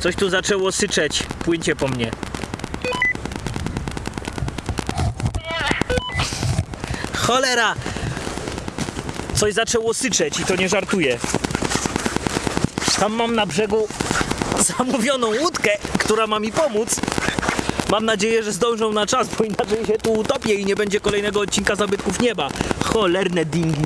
Coś tu zaczęło syczeć. Płyńcie po mnie. Cholera! Coś zaczęło syczeć i to nie żartuję. Tam mam na brzegu zamówioną łódkę, która ma mi pomóc. Mam nadzieję, że zdążą na czas, bo inaczej się tu utopię i nie będzie kolejnego odcinka Zabytków Nieba. Cholerne dingi.